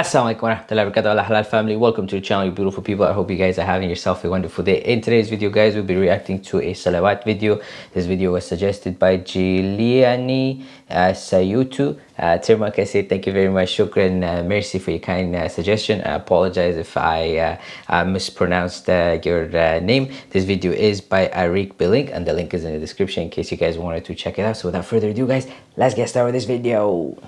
Assalamualaikum warahmatullahi wabarakatuh. Halal family welcome to the channel you beautiful people. I hope you guys are having yourself a wonderful day. In today's video guys we'll be reacting to a salawat video. This video was suggested by Jiliani uh, Sayutu uh, terima kasih thank you very much. Shukran uh, mercy for your kind uh, suggestion. I apologize if i uh, uh, mispronounced uh, your uh, name. This video is by Arik Billing and the link is in the description in case you guys wanted to check it out. So without further ado guys let's get started with this video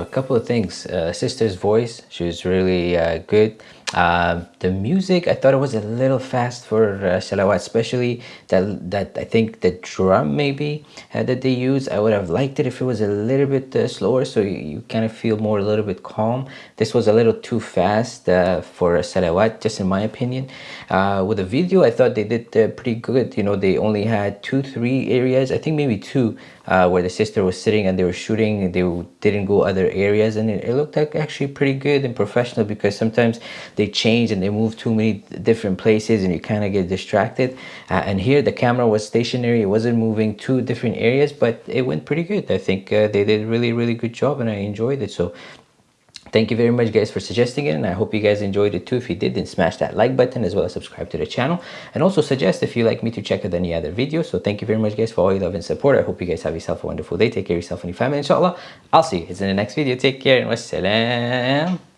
a couple of things. Uh, sister's voice she was really uh, good um, the music I thought it was a little fast for uh, salawat especially that that I think the drum maybe uh, that they use. I would have liked it if it was a little bit uh, slower so you, you, kind of feel more a little bit calm. This was a little too fast uh, for salawat just in my opinion. Uh, with the video I thought they did uh, pretty good. You know they only had two three areas. I think maybe two where the sister was sitting and they were shooting they didn't go other areas. And it, it looked like actually pretty good and professional because sometimes they change and they move too many different places and you kind of get distracted. Uh, and here the camera was stationary it wasn't moving to different areas but it went pretty good. I think uh, they did a really really good job and i enjoyed it. So thank you very much guys for suggesting it and i hope you guys enjoyed it too. If you did then smash that like button as well as subscribe to the channel. And also suggest if you like me to check out any other videos. So thank you very much guys for all your love and support. I hope you guys have yourself a wonderful day. Take care of yourself and your family inshallah. I'll see you guys in the next video. Take care and wassalam